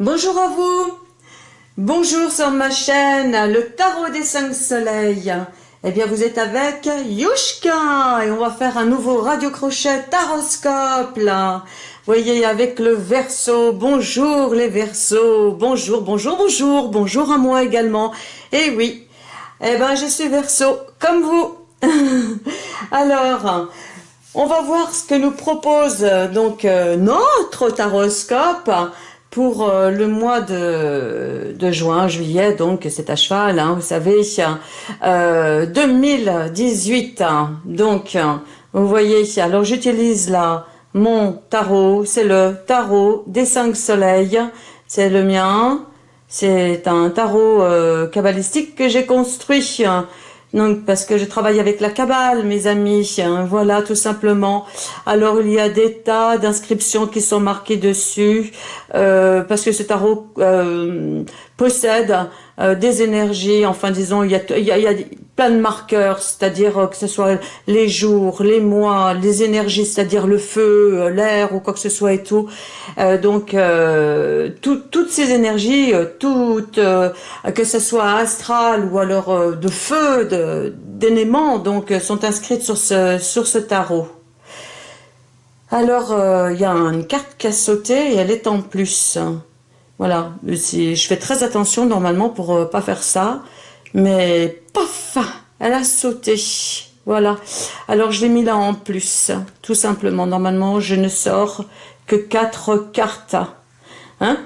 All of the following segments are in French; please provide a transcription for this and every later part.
Bonjour à vous Bonjour sur ma chaîne, le Tarot des cinq soleils. Eh bien, vous êtes avec Yushka et on va faire un nouveau radio crochet taroscope là. Voyez, avec le verso. Bonjour les versos. Bonjour, bonjour, bonjour. Bonjour à moi également. Et eh oui, eh ben, je suis verso comme vous. Alors, on va voir ce que nous propose donc euh, notre taroscope pour euh, le mois de, de, juin, juillet, donc c'est à cheval, hein, vous savez, euh, 2018. Donc, vous voyez, alors j'utilise là mon tarot, c'est le tarot des cinq soleils, c'est le mien, c'est un tarot euh, kabbalistique que j'ai construit donc, parce que je travaille avec la Kabbale, mes amis, hein, voilà, tout simplement. Alors, il y a des tas d'inscriptions qui sont marquées dessus, euh, parce que ce tarot euh, possède euh, des énergies, enfin disons, il y a, plein de marqueurs, c'est-à-dire euh, que ce soit les jours, les mois, les énergies, c'est-à-dire le feu, euh, l'air ou quoi que ce soit et tout. donc, toutes ces énergies, toutes, que ce soit astral ou alors de feu, d'éléments, donc sont inscrites sur ce, sur ce tarot. Alors, il y a une carte qui a sauté et elle est en plus. Voilà, je fais très attention normalement pour euh, pas faire ça, mais paf, elle a sauté. Voilà, alors je l'ai mis là en plus, tout simplement. Normalement, je ne sors que quatre cartes. Hein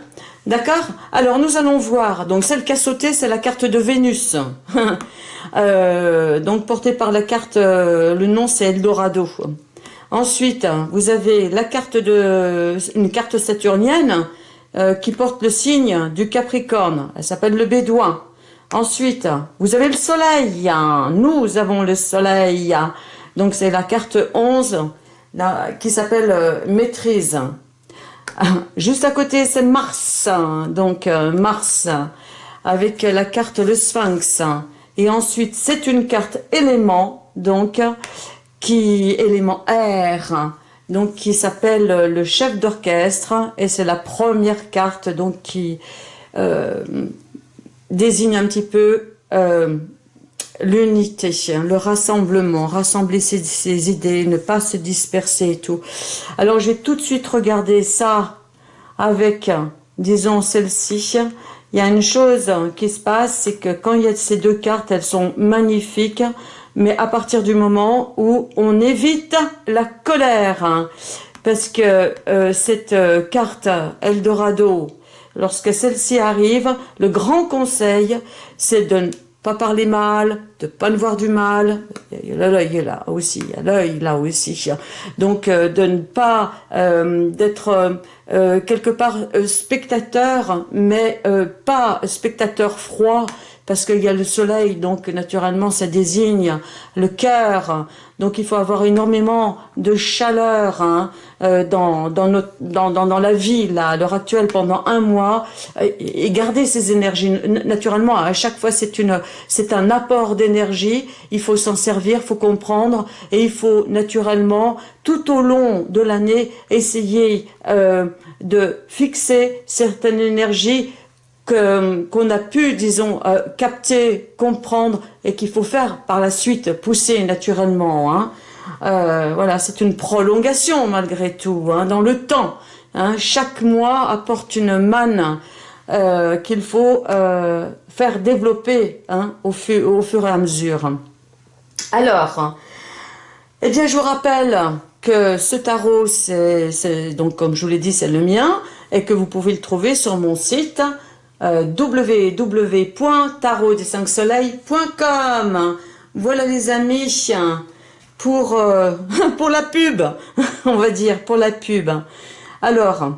D'accord? Alors, nous allons voir. Donc, celle qui a sauté, c'est la carte de Vénus. Euh, donc, portée par la carte, euh, le nom c'est Eldorado. Ensuite, vous avez la carte de, une carte saturnienne, euh, qui porte le signe du Capricorne. Elle s'appelle le Bédouin. Ensuite, vous avez le Soleil. Nous avons le Soleil. Donc, c'est la carte 11 qui s'appelle euh, Maîtrise. Juste à côté, c'est Mars. Donc, euh, Mars avec la carte le Sphinx. Et ensuite, c'est une carte élément, donc, qui élément R donc qui s'appelle euh, le chef d'orchestre et c'est la première carte donc qui euh, désigne un petit peu euh, l'unité, le rassemblement, rassembler ses, idées, ne pas se disperser et tout. Alors je vais tout de suite regarder ça avec, disons, celle-ci. Il y a une chose qui se passe, c'est que quand il y a ces deux cartes, elles sont magnifiques mais à partir du moment où on évite la colère. Hein. parce que euh, cette euh, carte Eldorado, lorsque celle-ci arrive, le grand conseil, c'est de ne pas parler mal, de pas ne voir du mal. L'œil est là aussi, l'œil là aussi. Donc euh, de ne pas d'être quelque part spectateur, mais pas spectateur froid, parce qu'il y a le soleil, donc naturellement ça désigne le cœur, donc il faut avoir énormément de chaleur hein, euh, dans, dans, la vie là, à l'heure actuelle pendant un mois. Et, garder ces énergies. Naturellement, à chaque fois c'est une c'est un apport d'énergie, il faut s'en servir, il faut comprendre. Et il faut naturellement tout au long de l'année essayer euh, de fixer certaines énergies qu'on a pu, disons, euh, capter, comprendre et qu'il faut faire par la suite, pousser naturellement. Hein. Euh, voilà, c'est une prolongation malgré tout, hein, dans le temps. Hein. Chaque mois apporte une manne euh, qu'il faut faire développer au, fur et à mesure. Alors, eh bien, je vous rappelle que ce tarot, donc comme je vous l'ai dit, c'est le mien, et que vous pouvez le trouver sur mon site euh, Voilà les amis, pour, euh, pour la pub, on va dire, pour la pub. Alors,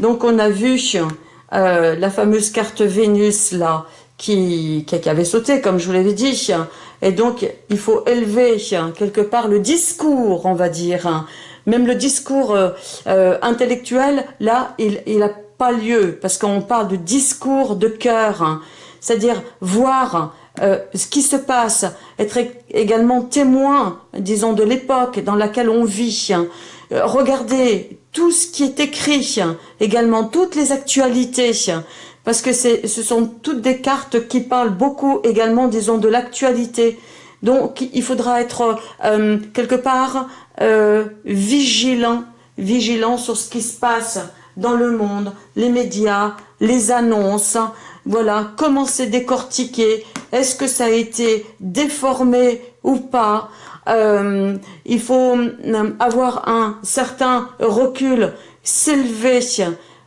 donc on a vu euh, la fameuse carte Vénus là, qui, qui, avait sauté, comme je vous l'avais dit. Et donc, il faut élever quelque part le discours, on va dire. Même le discours intellectuel, là, il, il a pas lieu, parce qu'on parle de discours de cœur, hein. c'est-à-dire voir euh, ce qui se passe, être également témoin, disons, de l'époque dans laquelle on vit, hein. euh, regarder tout ce qui est écrit, également toutes les actualités, parce que ce sont toutes des cartes qui parlent beaucoup également, disons, de l'actualité. Donc, il faudra être euh, quelque part vigilant, vigilant sur ce qui se passe dans le monde, les médias, les annonces, voilà, comment c'est décortiqué, est-ce que ça a été déformé ou pas, euh, il faut avoir un certain recul, s'élever,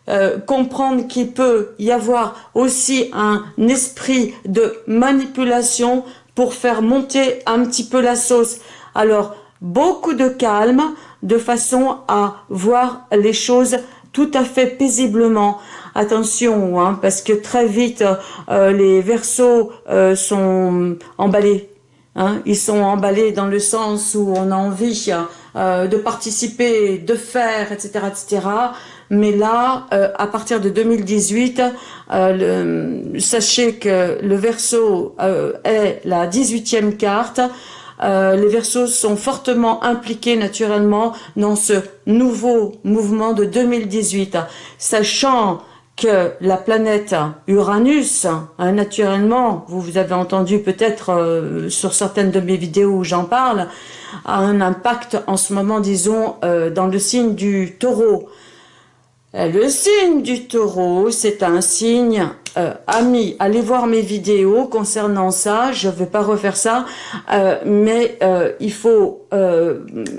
euh, comprendre qu'il peut y avoir aussi un esprit de manipulation pour faire monter un petit peu la sauce. Alors, beaucoup de calme, de façon à voir les choses tout à fait paisiblement. Attention, hein, parce que très vite, euh, les versos euh, sont emballés. Hein, ils sont emballés dans le sens où on a envie euh, de participer, de faire, etc., etc. Mais là, euh, à partir de 2018, euh, sachez que le verso euh, est la 18e carte. Les versos sont fortement impliqués naturellement dans ce nouveau mouvement de 2018, sachant que la planète Uranus, hein, naturellement, vous, vous avez entendu peut-être sur certaines de mes vidéos où j'en parle, a un impact en ce moment, disons, dans le signe du taureau. Euh, le signe du taureau, c'est un signe, euh, ami, allez voir mes vidéos concernant ça, je ne vais pas refaire ça, euh, mais il faut,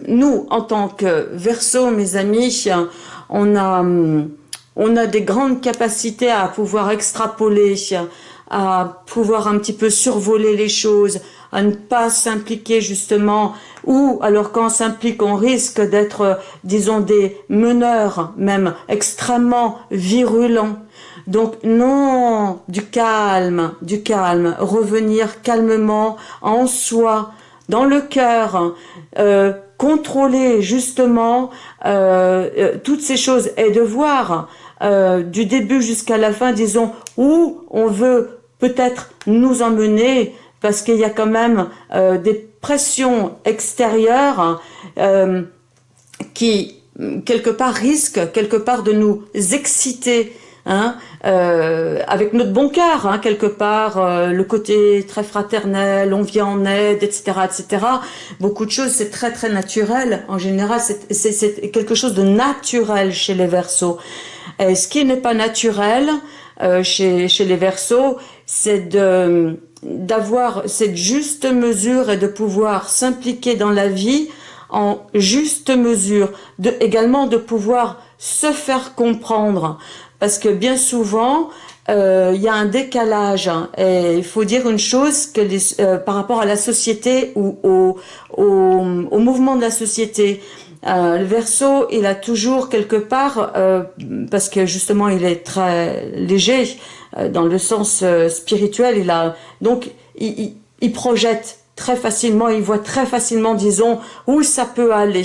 nous, en tant que verso, mes amis, on a, on a des grandes capacités à pouvoir extrapoler, à pouvoir un petit peu survoler les choses, à ne pas s'impliquer justement, ou alors quand on s'implique, on risque d'être, disons, des meneurs même extrêmement virulents. Donc non, du calme, du calme, revenir calmement en soi, dans le cœur, euh, contrôler justement euh, euh, toutes ces choses et de voir du début jusqu'à la fin, disons, où on veut peut-être nous emmener parce qu'il y a quand même euh, des pressions extérieures euh, qui, quelque part, risquent quelque part de nous exciter Hein, euh, avec notre bon cœur, hein, quelque part, le côté très fraternel, on vient en aide, etc., etc. Beaucoup de choses, c'est très très naturel. En général, c'est quelque chose de naturel chez les Verseaux. Et ce qui n'est pas naturel chez, chez les Verseaux, c'est de d'avoir cette juste mesure et de pouvoir s'impliquer dans la vie en juste mesure, de, également de pouvoir se faire comprendre, parce que bien souvent, euh, il y a un décalage, hein, et il faut dire une chose que euh, par rapport à la société ou au, au, au mouvement de la société, euh, le verso, il a toujours quelque part, euh, parce que justement il est très léger, euh, dans le sens spirituel, il a donc il, projette très facilement, il voit très facilement, disons, où ça peut aller.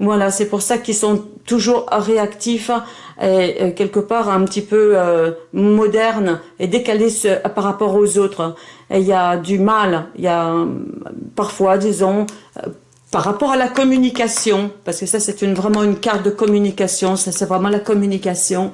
Voilà, c'est pour ça qu'ils sont toujours réactifs et, quelque part un petit peu modernes et décalés par rapport aux autres. Et il y a du mal, il y a parfois, disons, par rapport à la communication, parce que ça c'est une, vraiment une carte de communication, ça c'est vraiment la communication,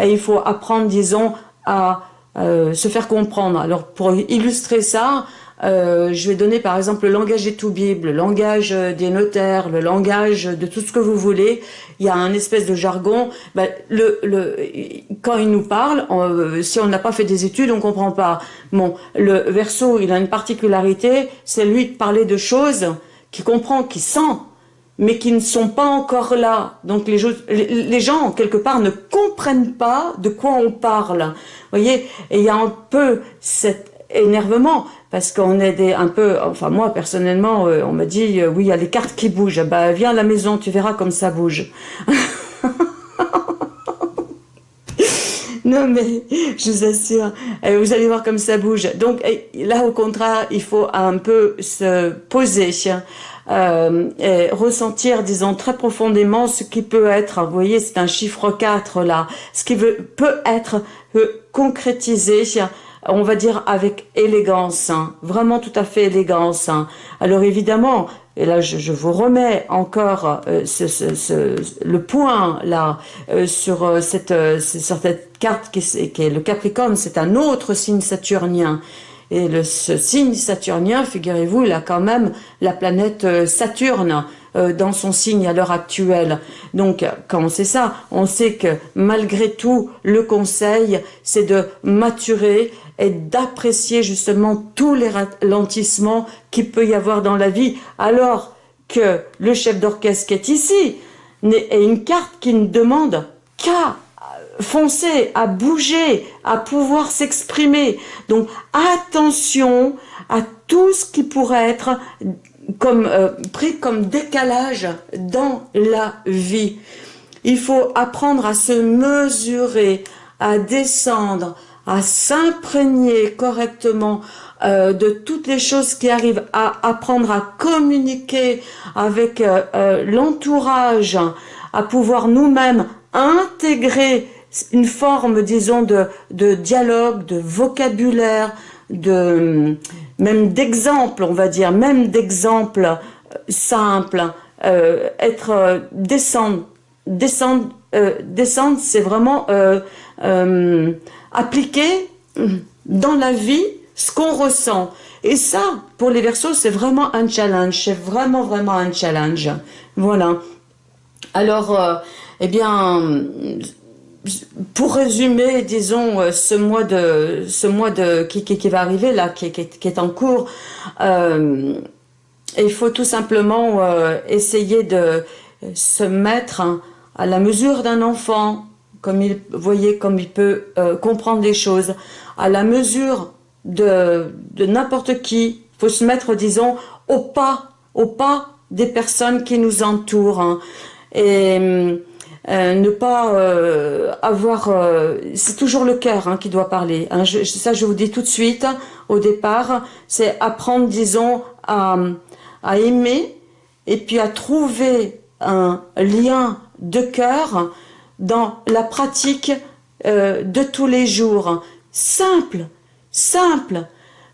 et il faut apprendre, disons, à euh, se faire comprendre. Alors pour illustrer ça, euh, je vais donner par exemple le langage des tout bibles, le langage euh, des notaires, le langage de tout ce que vous voulez. Il y a un espèce de jargon. Ben, le, le, quand il nous parle, si on n'a pas fait des études, on comprend pas. Bon, le verso, il a une particularité, c'est lui de parler de choses qu'il comprend, qu'il sent, mais qui ne sont pas encore là. Donc les, les gens, quelque part, ne comprennent pas de quoi on parle. Vous voyez Et il y a un peu cet énervement, parce qu'on est un peu... Enfin, moi, personnellement, euh, on m'a dit, euh, oui, il y a les cartes qui bougent. Bah, viens à la maison, tu verras comme ça bouge. Non, mais je vous assure, euh, vous allez voir comme ça bouge. Donc là, au contraire, il faut un peu se poser euh, ressentir, disons, très profondément ce qui peut être, vous voyez, c'est un chiffre 4 là, ce qui peut être concrétisé, on va dire avec élégance, hein, vraiment tout à fait élégance. Hein. Alors évidemment, et là je, vous remets encore euh, le point là euh, sur, euh, cette, sur cette carte qui, qui est le Capricorne, c'est un autre signe saturnien. Et le, ce signe saturnien, figurez-vous, il a quand même la planète Saturne dans son signe à l'heure actuelle. Donc, quand on sait ça, on sait que malgré tout, le conseil, c'est de maturer et d'apprécier justement tous les ralentissements qu'il peut y avoir dans la vie, alors que le chef d'orchestre qui est ici est une carte qui ne demande qu'à foncer, à bouger, à pouvoir s'exprimer. Donc attention à tout ce qui pourrait être comme euh, pris comme décalage dans la vie. Il faut apprendre à se mesurer, à descendre, à s'imprégner correctement euh, de toutes les choses qui arrivent, à apprendre à communiquer avec euh, euh, l'entourage, à pouvoir nous-mêmes intégrer une forme, disons, de, de dialogue, de vocabulaire, de même d'exemple, on va dire, même d'exemple simple, être descendre, descendre, descendre, c'est vraiment appliquer dans la vie ce qu'on ressent. Et ça, pour les versos, c'est vraiment un challenge. C'est vraiment, vraiment un challenge. Voilà. Alors, euh, eh bien, pour résumer, disons, euh, ce mois de, ce mois de qui, qui, va arriver là, qui, qui est en cours, euh, il faut tout simplement essayer de se mettre à la mesure d'un enfant, comme il, voyez, comme il peut euh, comprendre les choses, à la mesure de, n'importe qui. Faut se mettre, disons, au pas, au pas des personnes qui nous entourent. Hein. et euh, ne pas euh, avoir... c'est toujours le cœur hein, qui doit parler. Hein. ça, je vous dis tout de suite, au départ, c'est apprendre, disons, à, à aimer et puis à trouver un lien de cœur dans la pratique euh, de tous les jours. Simple, simple,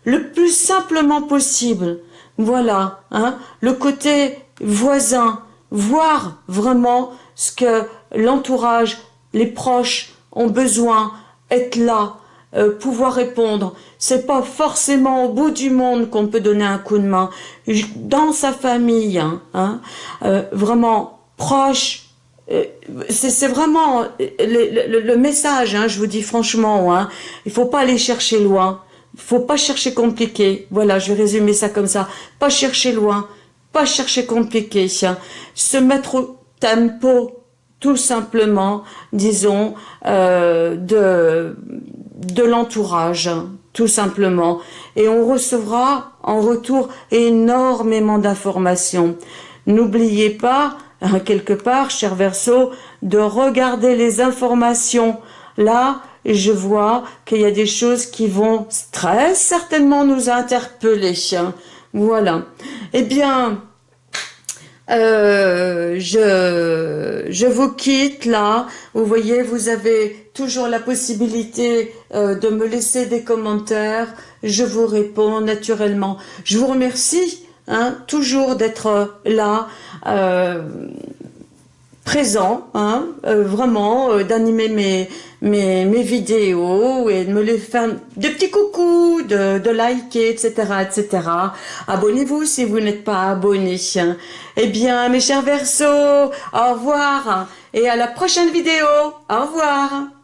le plus simplement possible. Voilà, hein, le côté voisin, voir vraiment ce que l'entourage, les proches ont besoin, être là, euh, pouvoir répondre. C'est pas forcément au bout du monde qu'on peut donner un coup de main. Dans sa famille, hein, hein euh, vraiment proche, c'est vraiment le, message, hein, je vous dis franchement, hein, il faut pas aller chercher loin, il faut pas chercher compliqué, voilà, je vais résumer ça comme ça, pas chercher loin, pas chercher compliqué, se mettre au tempo, tout simplement, disons, euh, de, de l'entourage, tout simplement, et on recevra en retour énormément d'informations. N'oubliez pas, Hein, quelque part, cher Verseau, de regarder les informations. Là, je vois qu'il y a des choses qui vont très certainement nous interpeller. Voilà. Eh bien, euh, je, je vous quitte là. Vous voyez, vous avez toujours la possibilité euh, de me laisser des commentaires. Je vous réponds naturellement. Je vous remercie Hein, toujours d'être là, euh, présent, hein, euh, vraiment, euh, d'animer mes, vidéos et de me les faire de petits coucous, de, de liker, etc., etc. Abonnez-vous si vous n'êtes pas abonné. Eh bien, mes chers versos, au revoir et à la prochaine vidéo. Au revoir.